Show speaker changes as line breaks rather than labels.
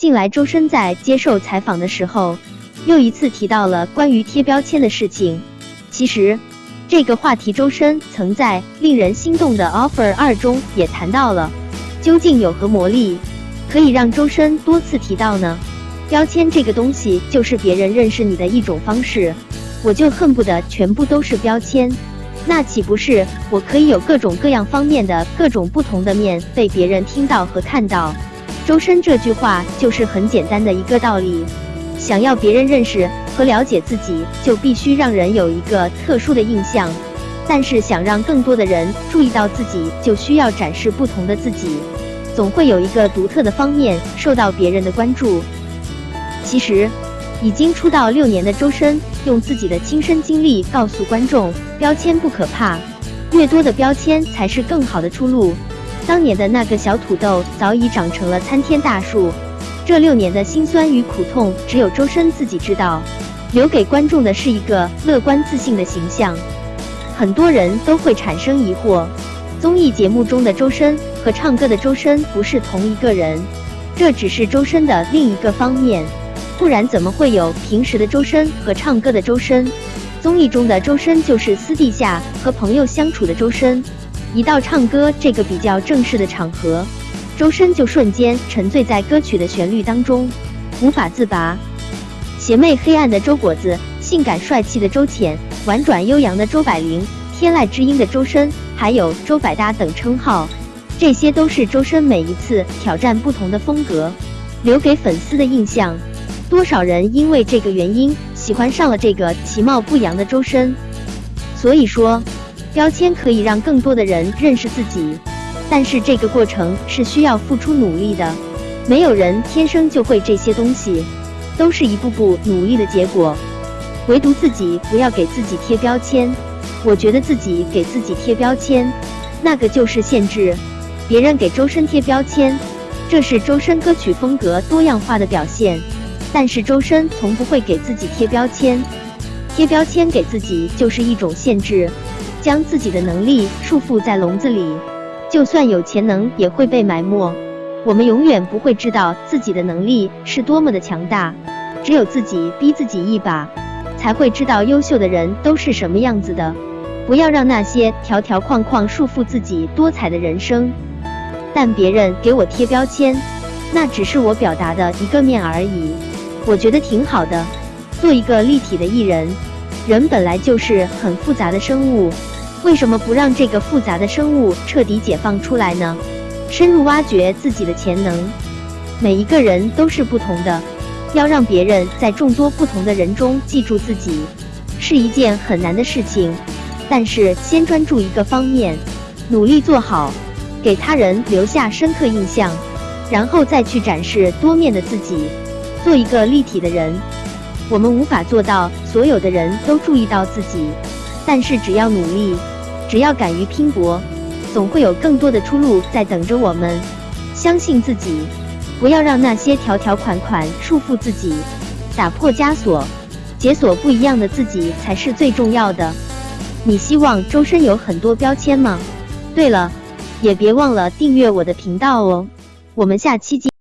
近来周深在接受采访的时候，又一次提到了关于贴标签的事情。其实，这个话题周深曾在令人心动的 offer 二中也谈到了。究竟有何魔力，可以让周深多次提到呢？标签这个东西，就是别人认识你的一种方式。我就恨不得全部都是标签，那岂不是我可以有各种各样方面的各种不同的面被别人听到和看到？周深这句话就是很简单的一个道理：想要别人认识和了解自己，就必须让人有一个特殊的印象；但是想让更多的人注意到自己，就需要展示不同的自己，总会有一个独特的方面受到别人的关注。其实，已经出道六年的周深，用自己的亲身经历告诉观众：标签不可怕，越多的标签才是更好的出路。当年的那个小土豆早已长成了参天大树，这六年的辛酸与苦痛，只有周深自己知道。留给观众的是一个乐观自信的形象。很多人都会产生疑惑：综艺节目中的周深和唱歌的周深不是同一个人，这只是周深的另一个方面，不然怎么会有平时的周深和唱歌的周深？综艺中的周深就是私底下和朋友相处的周深。一到唱歌这个比较正式的场合，周深就瞬间沉醉在歌曲的旋律当中，无法自拔。邪魅黑暗的周果子，性感帅气的周浅，婉转悠扬的周柏霖，天籁之音的周深，还有周百搭等称号，这些都是周深每一次挑战不同的风格，留给粉丝的印象。多少人因为这个原因喜欢上了这个其貌不扬的周深？所以说。标签可以让更多的人认识自己，但是这个过程是需要付出努力的。没有人天生就会这些东西，都是一步步努力的结果。唯独自己不要给自己贴标签。我觉得自己给自己贴标签，那个就是限制。别人给周深贴标签，这是周深歌曲风格多样化的表现。但是周深从不会给自己贴标签，贴标签给自己就是一种限制。将自己的能力束缚在笼子里，就算有潜能也会被埋没。我们永远不会知道自己的能力是多么的强大，只有自己逼自己一把，才会知道优秀的人都是什么样子的。不要让那些条条框框束缚自己多彩的人生。但别人给我贴标签，那只是我表达的一个面而已。我觉得挺好的，做一个立体的艺人。人本来就是很复杂的生物，为什么不让这个复杂的生物彻底解放出来呢？深入挖掘自己的潜能。每一个人都是不同的，要让别人在众多不同的人中记住自己，是一件很难的事情。但是先专注一个方面，努力做好，给他人留下深刻印象，然后再去展示多面的自己，做一个立体的人。我们无法做到所有的人都注意到自己，但是只要努力，只要敢于拼搏，总会有更多的出路在等着我们。相信自己，不要让那些条条款款束缚自己，打破枷锁，解锁不一样的自己才是最重要的。你希望周深有很多标签吗？对了，也别忘了订阅我的频道哦。我们下期见。